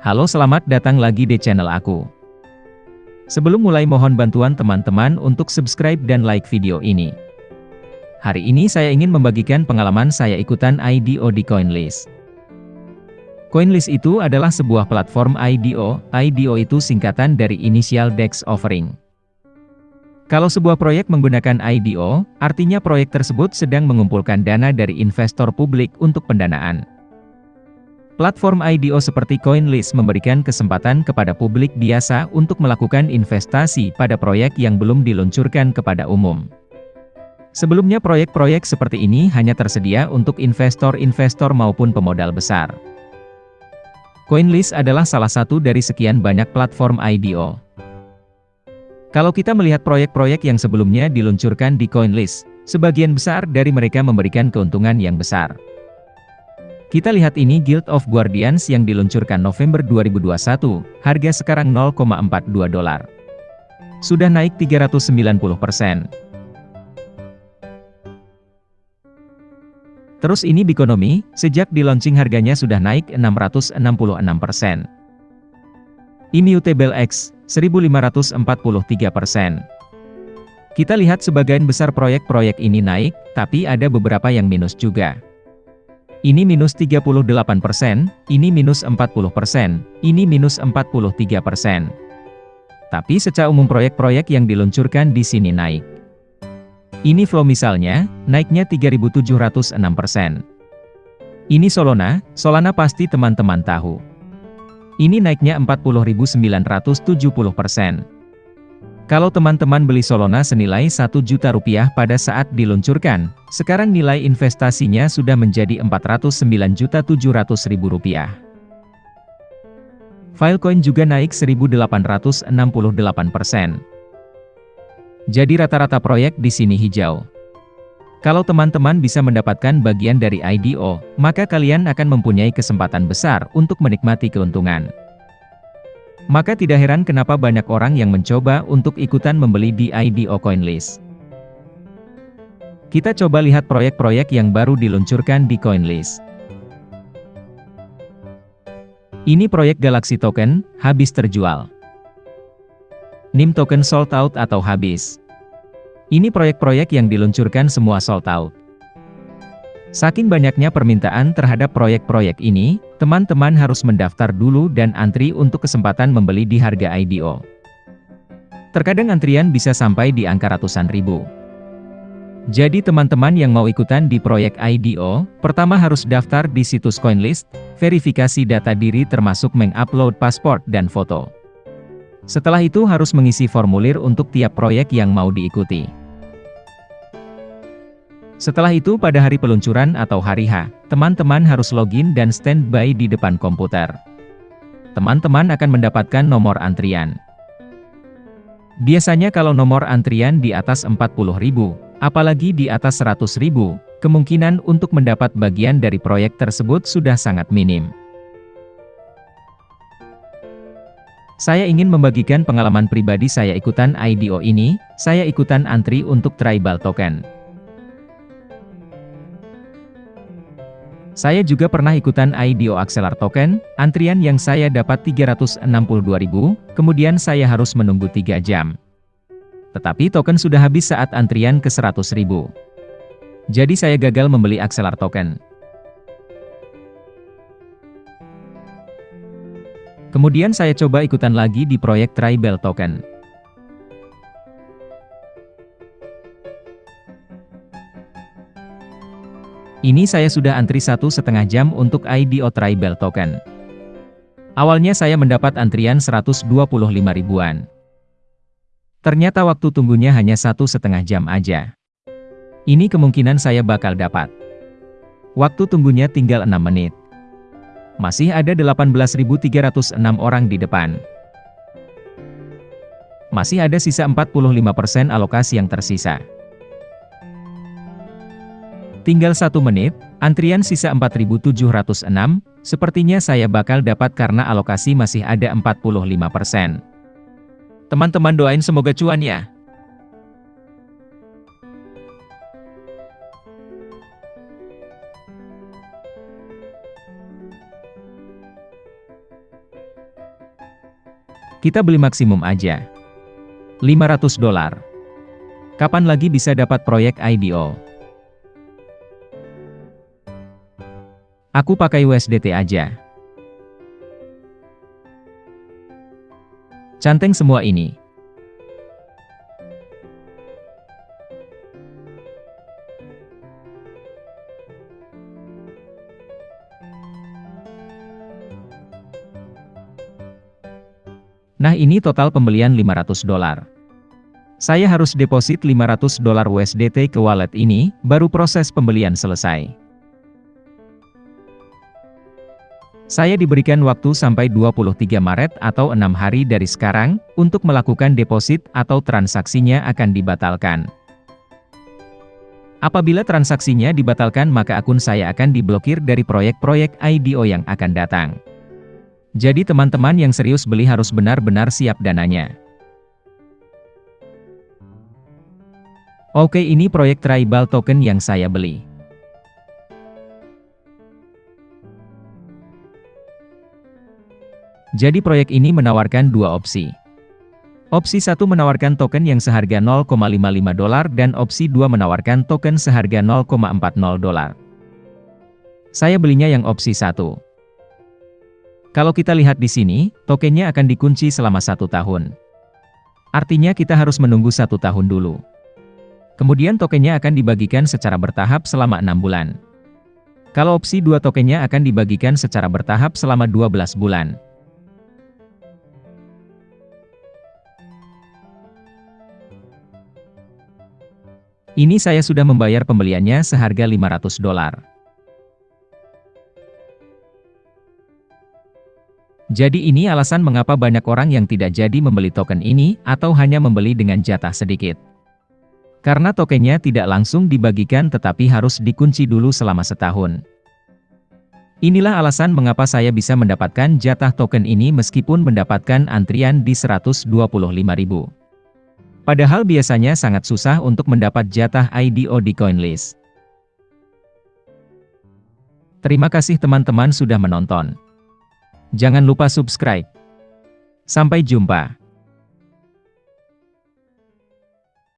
Halo selamat datang lagi di channel aku. Sebelum mulai mohon bantuan teman-teman untuk subscribe dan like video ini. Hari ini saya ingin membagikan pengalaman saya ikutan IDO di CoinList. CoinList itu adalah sebuah platform IDO, IDO itu singkatan dari Initial Dex Offering. Kalau sebuah proyek menggunakan IDO, artinya proyek tersebut sedang mengumpulkan dana dari investor publik untuk pendanaan. Platform IDO seperti CoinList memberikan kesempatan kepada publik biasa untuk melakukan investasi pada proyek yang belum diluncurkan kepada umum. Sebelumnya proyek-proyek seperti ini hanya tersedia untuk investor-investor maupun pemodal besar. CoinList adalah salah satu dari sekian banyak platform IDO. Kalau kita melihat proyek-proyek yang sebelumnya diluncurkan di CoinList, sebagian besar dari mereka memberikan keuntungan yang besar. Kita lihat ini Guild of Guardians yang diluncurkan November 2021, harga sekarang 0,42 dolar. Sudah naik 390%. Terus ini Bikonomi, sejak di launching harganya sudah naik 666%. Immutable X, 1543%. Kita lihat sebagian besar proyek-proyek ini naik, tapi ada beberapa yang minus juga. Ini minus 38%, ini minus 40%, ini minus 43%. Tapi secara umum proyek-proyek yang diluncurkan di sini naik. Ini flow misalnya, naiknya 3.706%. Ini Solana, Solana pasti teman-teman tahu. Ini naiknya 40.970%. Kalau teman-teman beli Solana senilai 1 juta rupiah pada saat diluncurkan, sekarang nilai investasinya sudah menjadi 409 juta 700 ribu rupiah. Filecoin juga naik 1868%. Jadi rata-rata proyek di sini hijau. Kalau teman-teman bisa mendapatkan bagian dari IDO, maka kalian akan mempunyai kesempatan besar untuk menikmati keuntungan. Maka tidak heran kenapa banyak orang yang mencoba untuk ikutan membeli di IDO CoinList. Kita coba lihat proyek-proyek yang baru diluncurkan di CoinList. Ini proyek Galaxy Token, habis terjual. NIM Token sold out atau habis. Ini proyek-proyek yang diluncurkan semua sold out. Saking banyaknya permintaan terhadap proyek-proyek ini, teman-teman harus mendaftar dulu dan antri untuk kesempatan membeli di harga IDO. Terkadang antrian bisa sampai di angka ratusan ribu. Jadi teman-teman yang mau ikutan di proyek IDO, pertama harus daftar di situs CoinList, verifikasi data diri termasuk mengupload paspor dan foto. Setelah itu harus mengisi formulir untuk tiap proyek yang mau diikuti. Setelah itu pada hari peluncuran atau hari H, teman-teman harus login dan standby di depan komputer. Teman-teman akan mendapatkan nomor antrian. Biasanya kalau nomor antrian di atas 40.000, apalagi di atas 100.000, kemungkinan untuk mendapat bagian dari proyek tersebut sudah sangat minim. Saya ingin membagikan pengalaman pribadi saya ikutan IDO ini, saya ikutan antri untuk tribal token. Saya juga pernah ikutan IDO Axelar Token, antrian yang saya dapat 362.000, kemudian saya harus menunggu 3 jam. Tetapi token sudah habis saat antrian ke 100.000. Jadi saya gagal membeli Axelar Token. Kemudian saya coba ikutan lagi di proyek Tribal Token. Ini saya sudah antri satu setengah jam untuk IDO Tribal Token. Awalnya saya mendapat antrian 125 ribuan. Ternyata waktu tunggunya hanya satu setengah jam aja. Ini kemungkinan saya bakal dapat. Waktu tunggunya tinggal 6 menit. Masih ada 18.306 orang di depan. Masih ada sisa 45% alokasi yang tersisa. Tinggal satu menit, antrian sisa 4706, sepertinya saya bakal dapat karena alokasi masih ada 45%. Teman-teman doain semoga cuan ya. Kita beli maksimum aja. 500 dolar. Kapan lagi bisa dapat proyek IDO? Aku pakai USDT aja. Canteng semua ini. Nah ini total pembelian 500 dolar. Saya harus deposit 500 dolar USDT ke wallet ini, baru proses pembelian selesai. Saya diberikan waktu sampai 23 Maret atau 6 hari dari sekarang, untuk melakukan deposit atau transaksinya akan dibatalkan. Apabila transaksinya dibatalkan maka akun saya akan diblokir dari proyek-proyek IDO yang akan datang. Jadi teman-teman yang serius beli harus benar-benar siap dananya. Oke ini proyek tribal token yang saya beli. Jadi proyek ini menawarkan dua opsi. Opsi satu menawarkan token yang seharga 0,55 dolar dan opsi dua menawarkan token seharga 0,40 dolar. Saya belinya yang opsi satu. Kalau kita lihat di sini, tokennya akan dikunci selama satu tahun. Artinya kita harus menunggu satu tahun dulu. Kemudian tokennya akan dibagikan secara bertahap selama enam bulan. Kalau opsi dua tokennya akan dibagikan secara bertahap selama 12 bulan. Ini saya sudah membayar pembeliannya seharga 500 dolar. Jadi ini alasan mengapa banyak orang yang tidak jadi membeli token ini, atau hanya membeli dengan jatah sedikit. Karena tokennya tidak langsung dibagikan tetapi harus dikunci dulu selama setahun. Inilah alasan mengapa saya bisa mendapatkan jatah token ini meskipun mendapatkan antrian di 125.000. Padahal biasanya sangat susah untuk mendapat jatah IDO di CoinList. Terima kasih teman-teman sudah menonton. Jangan lupa subscribe. Sampai jumpa.